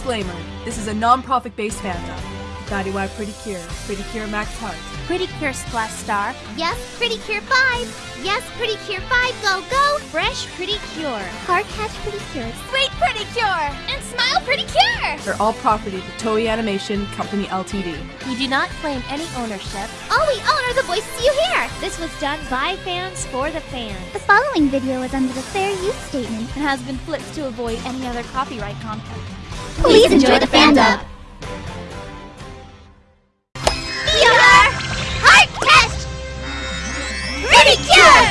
Disclaimer This is a non profit based fandom. Daddy Why Pretty Cure, Pretty Cure Max Heart. Pretty Cure Splash Star. Yes, Pretty Cure 5. Yes, Pretty Cure 5, go, go. Fresh Pretty Cure. Car Catch Pretty Cure. Suite Pretty Cure. And Smile sure. They're all property to Toei Animation Company Ltd. We do not claim any ownership. All we own are the voices you hear! This was done by fans for the fans. The following video is under the fair use statement and has been flipped to avoid any other copyright conflict. Please, Please enjoy, enjoy the fandom! Theodore! Heart test! Ridicule!